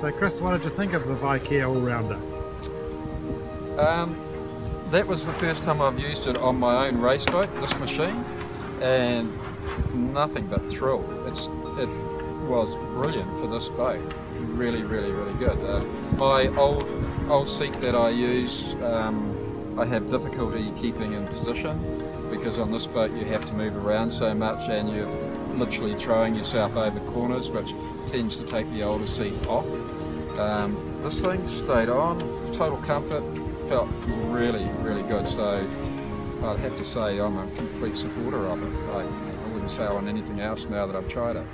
So Chris, what did you think of the Vicair All-Rounder? Um, that was the first time I've used it on my own race boat, this machine, and nothing but thrill. It's It was brilliant for this boat. Really, really, really good. Uh, my old old seat that I use, um, I have difficulty keeping in position because on this boat you have to move around so much and you're literally throwing yourself over corners which tends to take the older seat off. Um, this thing stayed on, total comfort, felt really, really good. So I'd have to say I'm a complete supporter of it. I, I wouldn't say on anything else now that I've tried it.